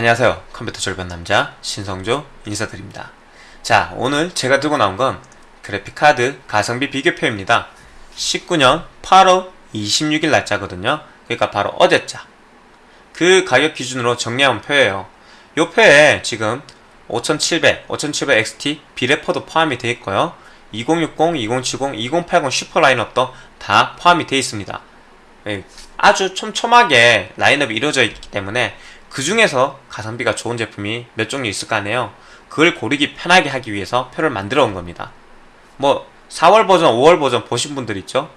안녕하세요. 컴퓨터 절반 남자 신성조 인사드립니다. 자 오늘 제가 들고 나온 건 그래픽카드 가성비 비교표입니다. 19년 8월 26일 날짜거든요. 그러니까 바로 어제자. 그 가격 기준으로 정리한 표예요. 요 표에 지금 5700, 5700 XT 비레퍼도 포함이 되어 있고요. 2060, 2070, 2080 슈퍼 라인업도 다 포함이 되어 있습니다. 예, 아주 촘촘하게 라인업이 이루어져 있기 때문에 그 중에서 가성비가 좋은 제품이 몇 종류 있을 거 아니에요. 그걸 고르기 편하게 하기 위해서 표를 만들어 온 겁니다. 뭐 4월 버전, 5월 버전 보신 분들 있죠?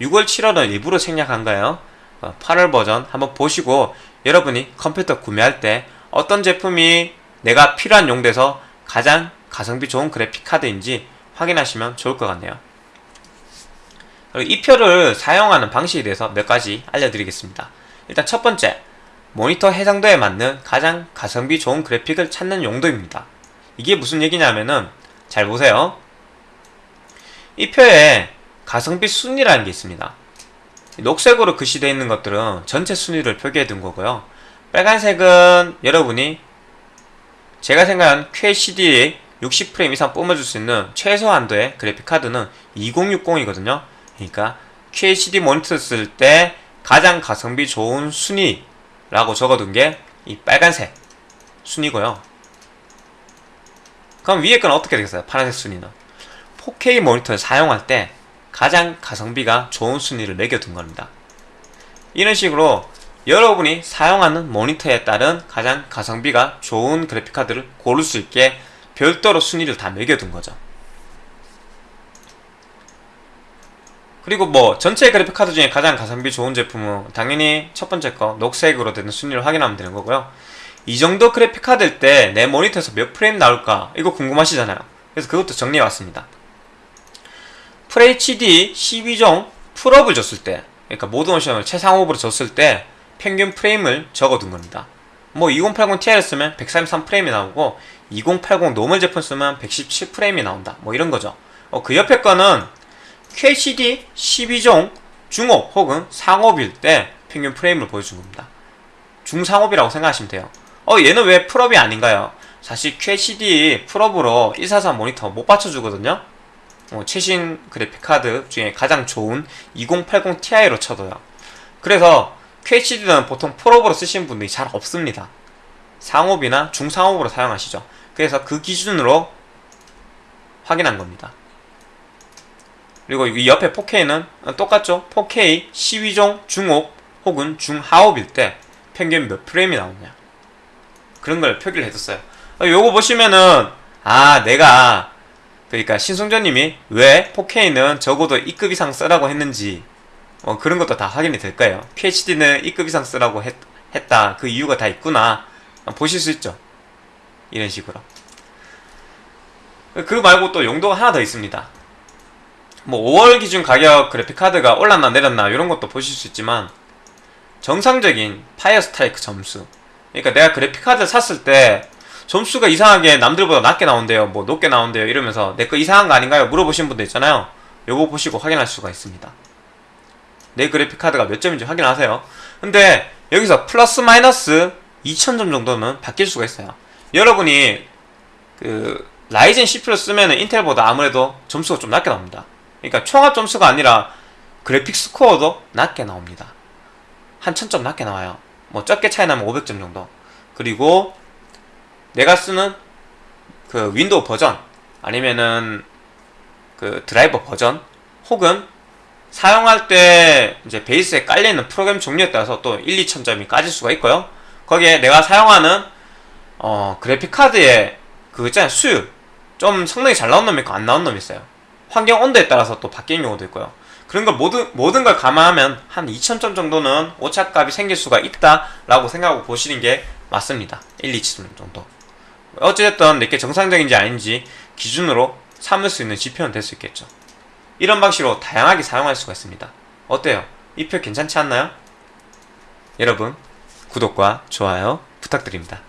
6월, 7월은 일부러 생략한 거예요. 8월 어, 버전 한번 보시고 여러분이 컴퓨터 구매할 때 어떤 제품이 내가 필요한 용도에서 가장 가성비 좋은 그래픽 카드인지 확인하시면 좋을 것 같네요. 이 표를 사용하는 방식에 대해서 몇 가지 알려드리겠습니다. 일단 첫 번째 모니터 해상도에 맞는 가장 가성비 좋은 그래픽을 찾는 용도입니다. 이게 무슨 얘기냐면은 잘 보세요. 이 표에 가성비 순위라는 게 있습니다. 녹색으로 글씨되어 있는 것들은 전체 순위를 표기해 둔 거고요. 빨간색은 여러분이 제가 생각한 QHD 60프레임 이상 뿜어줄 수 있는 최소한도의 그래픽카드는 2060이거든요. 그러니까 QHD 모니터 쓸 때 가장 가성비 좋은 순위 라고 적어둔 게 이 빨간색 순위고요. 그럼 위에 건 어떻게 되겠어요? 파란색 순위는. 4K 모니터를 사용할 때 가장 가성비가 좋은 순위를 매겨둔 겁니다. 이런 식으로 여러분이 사용하는 모니터에 따른 가장 가성비가 좋은 그래픽카드를 고를 수 있게 별도로 순위를 다 매겨둔 거죠 그리고 뭐 전체 그래픽 카드 중에 가장 가성비 좋은 제품은 당연히 첫 번째 거 녹색으로 되는 순위를 확인하면 되는 거고요. 이 정도 그래픽 카드일 때 내 모니터에서 몇 프레임 나올까? 이거 궁금하시잖아요. 그래서 그것도 정리해왔습니다. FHD 12종 풀옵을 줬을 때 그러니까 모든 옵션을 최상옵으로 줬을 때 평균 프레임을 적어둔 겁니다. 뭐 2080 Ti를 쓰면 133프레임이 나오고 2080 normal 제품 쓰면 117프레임이 나온다. 뭐 이런 거죠. 어, 그 옆에 거는 QHD 12종 중옵 혹은 상옵일 때 평균 프레임을 보여준 겁니다. 중상옵이라고 생각하시면 돼요. 어 얘는 왜 풀옵이 아닌가요? 사실 QHD 풀옵으로 143 모니터 못 받쳐주거든요. 어, 최신 그래픽카드 중에 가장 좋은 2080 Ti로 쳐도요. 그래서 QHD는 보통 풀업으로 쓰시는 분들이 잘 없습니다. 상업이나 중상업으로 사용하시죠. 그래서 그 기준으로 확인한 겁니다 그리고 이 옆에 4K는 똑같죠? 4K 12종 중업 혹은 중하업일 때 평균 몇 프레임이 나오냐? 그런 걸 표기를 해뒀어요. 어, 요거 보시면은 아 내가 그러니까 신성전님이 왜 4K는 적어도 2급 이상 쓰라고 했는지 어, 그런 것도 다 확인이 될 거예요. QHD는 2급 이상 쓰라고 했, 했다. 그 이유가 다 있구나. 어, 보실 수 있죠? 이런 식으로. 그 말고 또 용도가 하나 더 있습니다 뭐 5월 기준 가격 그래픽카드가 올랐나 내렸나 이런 것도 보실 수 있지만 정상적인 파이어 스트라이크 점수. 그러니까 내가 그래픽카드를 샀을 때 점수가 이상하게 남들보다 낮게 나온대요. 뭐 높게 나온대요. 이러면서 내 거 이상한 거 아닌가요? 물어보신 분들 있잖아요. 요거 보시고 확인할 수가 있습니다. 내 그래픽카드가 몇 점인지 확인하세요. 근데 여기서 플러스 마이너스 2000점 정도는 바뀔 수가 있어요. 여러분이 그 라이젠 CPU를 쓰면 인텔보다 아무래도 점수가 좀 낮게 나옵니다 그러니까 총합 점수가 아니라 그래픽 스코어도 낮게 나옵니다. 한 1000점 낮게 나와요. 뭐 적게 차이 나면 500점 정도. 그리고 내가 쓰는 그 윈도우 버전 아니면은 그 드라이버 버전 혹은 사용할 때 이제 베이스에 깔려있는 프로그램 종류에 따라서 또 1, 2천점이 까질 수가 있고요. 거기에 내가 사용하는 어 그래픽 카드의 그 있잖아요. 수율 좀 성능이 잘 나온 놈이 있고 안 나온 놈이 있어요 환경 온도에 따라서 또 바뀌는 경우도 있고요. 그런 걸 모든, 모든 걸 감안하면 한 2000점 정도는 오차값이 생길 수가 있다 라고 생각하고 보시는 게 맞습니다. 1, 2천 정도. 어찌됐든 내게 정상적인지 아닌지 기준으로 삼을 수 있는 지표는 될 수 있겠죠. 이런 방식으로 다양하게 사용할 수가 있습니다. 어때요? 이 표 괜찮지 않나요? 여러분 구독과 좋아요 부탁드립니다.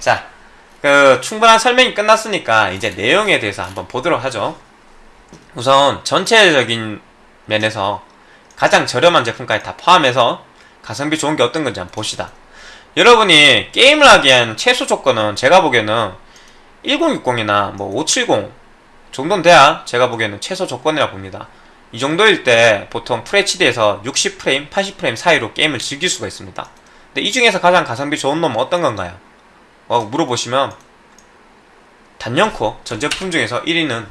자, 그 충분한 설명이 끝났으니까 이제 내용에 대해서 한번 보도록 하죠 우선 전체적인 면에서 가장 저렴한 제품까지 다 포함해서 가성비 좋은 게 어떤 건지 한번 봅시다 여러분이 게임을 하기엔 최소 조건은 제가 보기에는 1060이나 뭐 570 정도는 돼야 제가 보기에는 최소 조건이라 봅니다. 이 정도일 때 보통 FHD에서 60프레임, 80프레임 사이로 게임을 즐길 수가 있습니다. 근데 이 중에서 가장 가성비 좋은 놈은 어떤 건가요? 어, 물어보시면 단연코 전 제품 중에서 1위는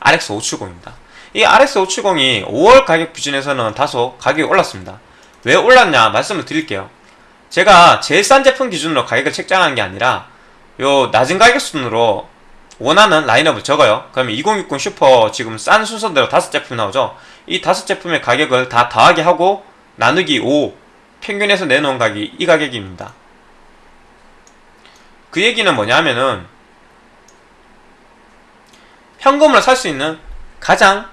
RX 570입니다. 이 RX 570이 5월 가격 기준에서는 다소 가격이 올랐습니다. 왜 올랐냐 말씀을 드릴게요. 제가 제일 싼 제품 기준으로 가격을 책정하는 게 아니라 요 낮은 가격 순으로 원하는 라인업을 적어요. 그러면 2060 슈퍼 지금 싼 순서대로 다섯 제품 나오죠. 이 다섯 제품의 가격을 다 더하기 하고 나누기 5 평균에서 내놓은 가격이 이 가격입니다. 그 얘기는 뭐냐면은 현금으로 살 수 있는 가장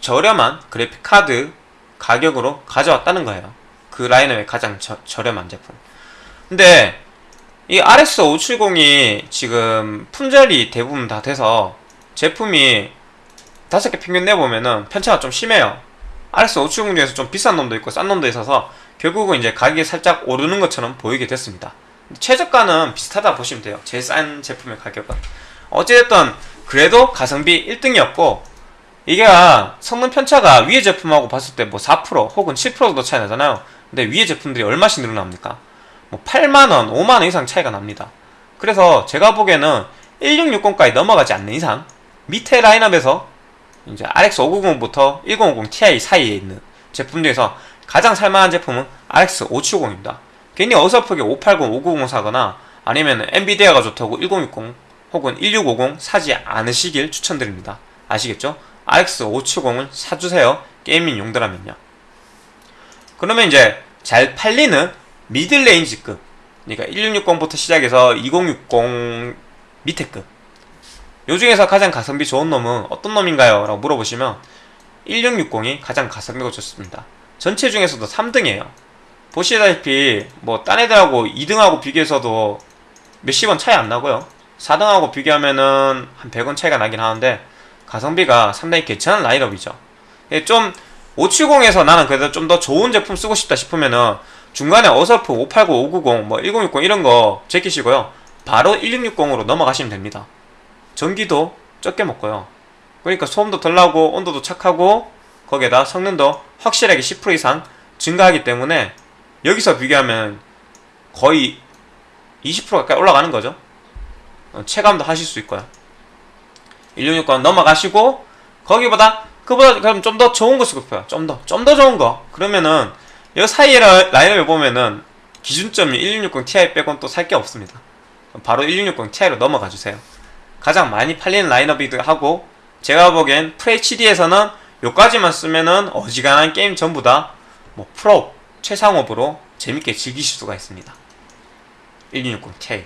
저렴한 그래픽 카드 가격으로 가져왔다는 거예요. 그 라인업의 가장 저, 저렴한 제품. 근데 이 RX 570이 지금 품절이 대부분 다 돼서 제품이 다섯 개 평균 내보면은 편차가 좀 심해요. RX 570 중에서 좀 비싼 놈도 있고 싼 놈도 있어서 결국은 이제 가격이 살짝 오르는 것처럼 보이게 됐습니다. 최저가는 비슷하다 보시면 돼요. 제일 싼 제품의 가격은. 어찌됐든 그래도 가성비 1등이었고 이게 성능 편차가 위의 제품하고 봤을 때 뭐 4% 혹은 7% 정도 차이 나잖아요. 근데 위의 제품들이 얼마씩 늘어납니까? 뭐 8만원, 5만원 이상 차이가 납니다. 그래서 제가 보기에는 1660까지 넘어가지 않는 이상 밑에 라인업에서 이제 RX 590부터 1050 Ti 사이에 있는 제품 중에서 가장 살만한 제품은 RX 570입니다. 괜히 어설프게 580, 590 사거나 아니면 엔비디아가 좋다고 1060 혹은 1650 사지 않으시길 추천드립니다. 아시겠죠? RX 570을 사주세요. gaming 용도라면요. 그러면 이제 잘 팔리는 middle range급 그러니까 1660부터 시작해서 2060 밑에급 요 중에서 가장 가성비 좋은 놈은 어떤 놈인가요? 라고 물어보시면 1660이 가장 가성비가 좋습니다. 전체 중에서도 3등이에요. 보시다시피 뭐 딴 애들하고 2등하고 비교해서도 몇십 원 차이 안 나고요. 4등하고 비교하면은 한 100원 차이가 나긴 하는데 가성비가 상당히 괜찮은 라인업이죠. 예, 좀 570에서 나는 그래도 좀 더 좋은 제품 쓰고 싶다 싶으면은 중간에 어설프 580, 590, 뭐 1060 이런 거 제끼시고요. 바로 1660으로 넘어가시면 됩니다. 전기도 적게 먹고요. 그러니까 소음도 덜 나고 온도도 착하고 거기에다 성능도 확실하게 10% 이상 증가하기 때문에 여기서 비교하면 거의 20% 가까이 올라가는 거죠. 어, 체감도 하실 수 있고요. 1660 넘어가시고 거기보다 그보다 그럼 좀 더 좋은 거 싶어요. 좀 더, 좀 더 좋은 거. 그러면은 이 사이에 라인업을 보면은 기준점이 1660 Ti 빼곤 또 살 게 없습니다. 바로 1660 Ti로 넘어가 주세요. 가장 많이 팔리는 라인업이기도 하고 제가 보기엔 FHD에서는 요까지만 쓰면은 어지간한 게임 전부 다 뭐 프로 최상업으로 재밌게 즐기실 수가 있습니다. 1660 Ti.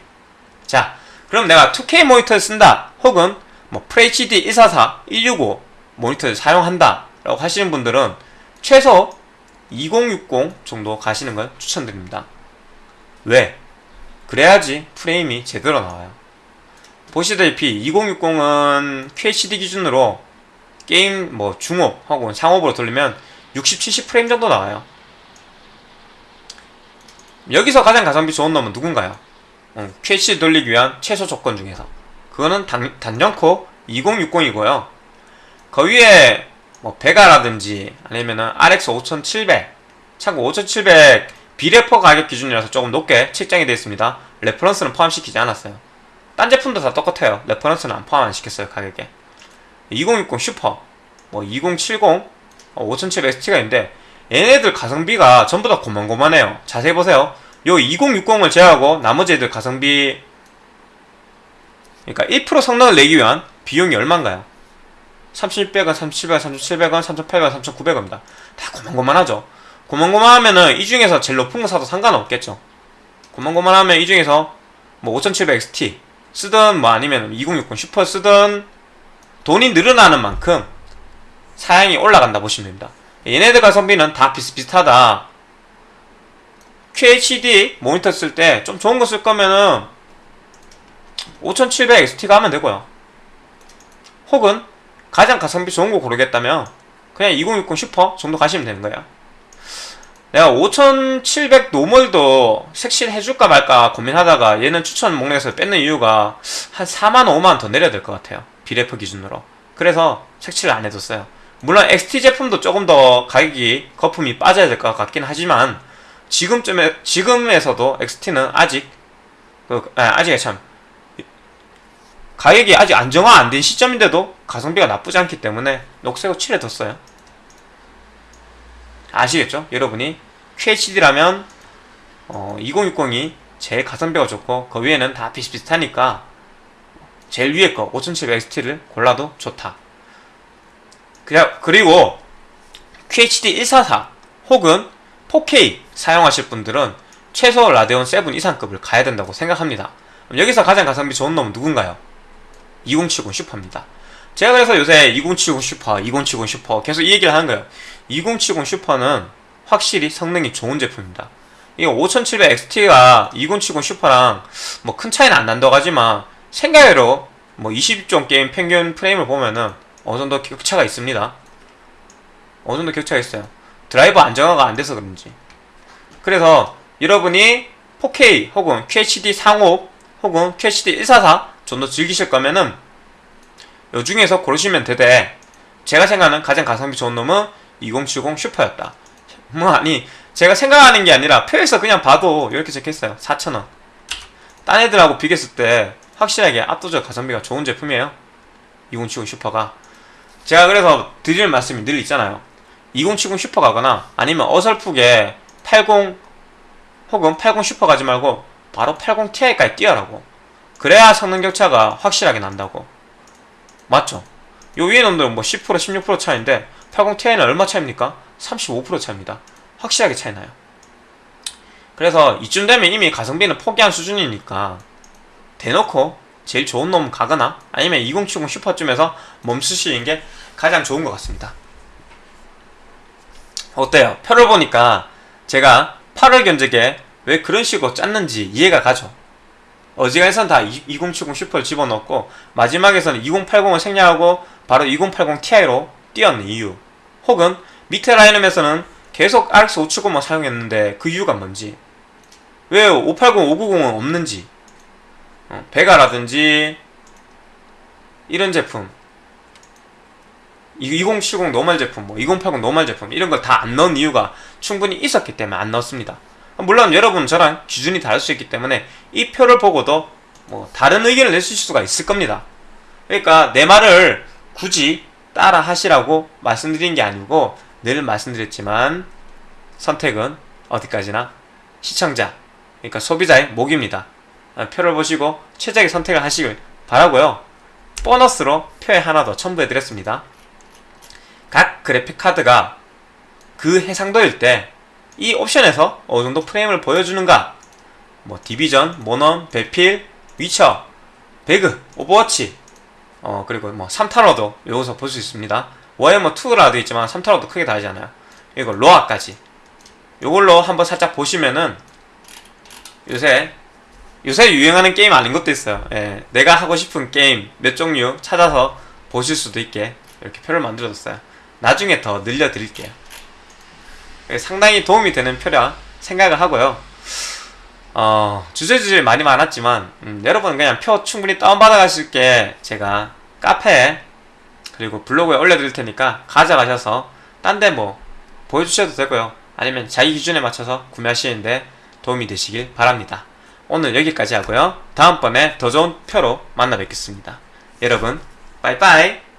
자, 그럼 내가 2K 모니터를 쓴다. 혹은 뭐 FHD 144, 165 모니터를 사용한다. 라고 하시는 분들은 최소 2060 정도 가시는 걸 추천드립니다. 왜? 그래야지 프레임이 제대로 나와요. 보시다시피 2060은 QHD 기준으로 게임 뭐 중업 혹은 상업으로 돌리면 60, 70 프레임 정도 나와요. 여기서 가장 가성비 좋은 놈은 누군가요? 어, QHD 돌리기 위한 최소 조건 중에서 그거는 단, 단연코 2060이고요. 그 위에 뭐 베가라든지 아니면은 RX 5700 참고 5700 비레퍼 가격 기준이라서 조금 높게 책정이 되어 있습니다. reference는 포함시키지 않았어요. 딴 제품도 다 똑같아요. reference는 안 포함 안 시켰어요 가격에. 2060 슈퍼, 뭐 2070, 어, 5700XT가 있는데 얘네들 가성비가 전부 다 고만고만해요. 자세히 보세요. 요 2060을 제외하고 나머지 애들 가성비 그러니까 1% 성능을 내기 위한 비용이 얼마인가요? 3600원, 3700원, 3700원, 3800원, 3900원입니다. 다 고만고만하죠. 고만고만하면은 이 중에서 제일 높은 거 사도 상관없겠죠. 고만고만하면 이 중에서 뭐 5700XT 쓰든 뭐 아니면 2060 슈퍼 쓰든 돈이 늘어나는 만큼 사양이 올라간다 보시면 됩니다. 얘네들 가성비는 다 비슷비슷하다. QHD 모니터 쓸 때 좀 좋은 거 쓸 거면은 5700XT가 하면 되고요. 혹은 가장 가성비 좋은 거 고르겠다면 그냥 2060 슈퍼 정도 가시면 되는 거예요. 내가 5700 normal도 색칠 해줄까 말까 고민하다가 얘는 추천 목록에서 뺐는 이유가 한 4만 5만 더 내려야 될 것 같아요. 비레프 기준으로. 그래서 색칠을 안 해뒀어요. 물론 XT 제품도 조금 더 가격이 거품이 빠져야 될 것 같긴 하지만 지금쯤에 지금에서도 XT는 아직 그 아, 아직 참 가격이 아직 안정화 안 된 시점인데도 가성비가 나쁘지 않기 때문에 녹색으로 칠해뒀어요. 아시겠죠? 여러분이 QHD라면 어, 2060이 제일 가성비가 좋고 그 위에는 다 비슷비슷하니까 제일 위에 거 5700XT를 골라도 좋다. 그냥 그리고 QHD 144 혹은 4K 사용하실 분들은 최소 라데온 7 이상급을 가야 된다고 생각합니다. 여기서 가장 가성비 좋은 놈은 누군가요? 2070 슈퍼입니다. 제가 그래서 요새 2070 슈퍼, 2070 슈퍼 계속 이 얘기를 하는 거예요. 2070 슈퍼는 확실히 성능이 좋은 제품입니다. 이거 5700XT가 2070 슈퍼랑 뭐 큰 차이는 안 난다고 하지만 생각외로 뭐 20종 게임 평균 프레임을 보면은 어느 정도 격차가 있습니다. 어느 정도 격차가 있어요. 드라이버 안정화가 안 돼서 그런지. 그래서 여러분이 4K 혹은 QHD 상업 혹은 QHD 144 좀더 즐기실 거면은 요 중에서 고르시면 되되 제가 생각하는 가장 가성비 좋은 놈은 2070 슈퍼였다. 뭐 아니 제가 생각하는 게 아니라 표에서 그냥 봐도 이렇게 적혀있어요. 4,000원. 딴 애들하고 비교했을 때 확실하게 압도적 가성비가 좋은 제품이에요. 2070 슈퍼가. 제가 그래서 드릴 말씀이 늘 있잖아요. 2070 슈퍼 가거나 아니면 어설프게 80 혹은 80 슈퍼 가지 말고 바로 80 Ti까지 뛰어라고. 그래야 성능 격차가 확실하게 난다고. 맞죠? 요 위에 놈들은 뭐 10% 16% 차이인데 80 Ti는 얼마 차입니까? 35% 차입니다. 확실하게 차이 나요. 그래서 이쯤 되면 이미 가성비는 포기한 수준이니까 대놓고 제일 좋은 놈 가거나 아니면 2070 슈퍼쯤에서 멈추시는 게 가장 좋은 것 같습니다. 어때요? 표를 보니까 제가 8월 견적에 왜 그런 식으로 짰는지 이해가 가죠. 어지간해선 다 2070 슈퍼를 집어넣고 마지막에서는 2080을 생략하고 바로 2080 Ti로 띄었는 이유 혹은 밑에 라인업에서는 계속 RX 570만 사용했는데 그 이유가 뭔지 왜 580, 590은 없는지 어, 베가라든지 이런 제품 2070 normal 제품, 뭐 2080 normal 제품 이런 걸 다 안 넣은 이유가 충분히 있었기 때문에 안 넣었습니다. 물론 여러분 저랑 기준이 다를 수 있기 때문에 이 표를 보고도 뭐 다른 의견을 내실 수가 있을 겁니다. 그러니까 내 말을 굳이 따라 하시라고 말씀드린 게 아니고 늘 말씀드렸지만 선택은 어디까지나 시청자 그러니까 소비자의 몫입니다. 표를 보시고 최적의 선택을 하시길 바라고요. 보너스로 표에 하나 더 첨부해드렸습니다. 각 그래픽 카드가 그 해상도일 때 이 옵션에서 어느 정도 프레임을 보여주는가 뭐 디비전, 모넌, 배필, 위쳐, 배그, 오버워치 어 그리고 뭐 삼탈워도 여기서 볼 수 있습니다. 워해머 2라도 있지만 삼탈워도 크게 다르지 않아요. 이거 로아까지 요걸로 한번 살짝 보시면은 요새 요새 유행하는 게임 아닌 것도 있어요. 예, 내가 하고 싶은 게임 몇 종류 찾아서 보실 수도 있게 이렇게 표를 만들어뒀어요. 나중에 더 늘려드릴게요. 예, 상당히 도움이 되는 표라 생각을 하고요. 어, 주저리주저리 말이 많았지만 음, 여러분 그냥 표 충분히 다운받아 가실 게 제가 카페에 그리고 블로그에 올려드릴 테니까 가져가셔서 딴 데 뭐 보여주셔도 되고요. 아니면 자기 기준에 맞춰서 구매하시는데 도움이 되시길 바랍니다. 오늘 여기까지 하고요. 다음번에 더 좋은 표로 만나 뵙겠습니다. 여러분, 빠이빠이!